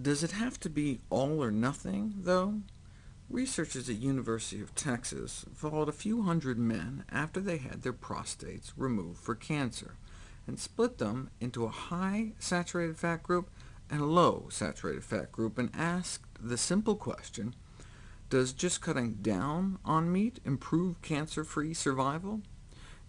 Does it have to be all or nothing, though? Researchers at University of Texas followed a few hundred men after they had their prostates removed for cancer, and split them into a high saturated fat group and a low saturated fat group, and asked the simple question, does just cutting down on meat improve cancer-free survival?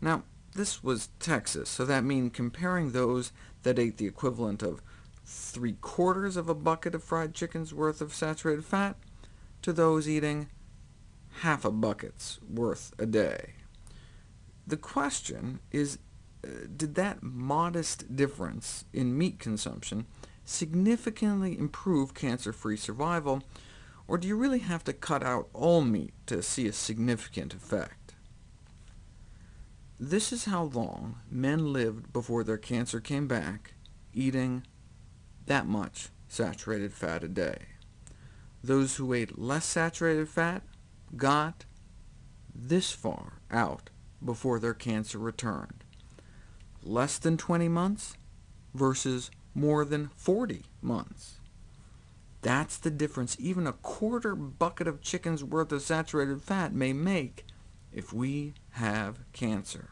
Now, this was Texas, so that means comparing those that ate the equivalent of three-quarters of a bucket of fried chicken's worth of saturated fat, to those eating half a bucket's worth a day. The question is, uh, did that modest difference in meat consumption significantly improve cancer-free survival, or do you really have to cut out all meat to see a significant effect? This is how long men lived before their cancer came back, eating that much saturated fat a day. Those who ate less saturated fat got this far out before their cancer returned. Less than 20 months versus more than 40 months. That's the difference even a quarter bucket of chicken's worth of saturated fat may make if we have cancer.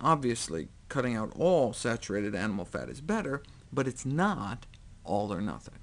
Obviously, cutting out all saturated animal fat is better, but it's not all or nothing.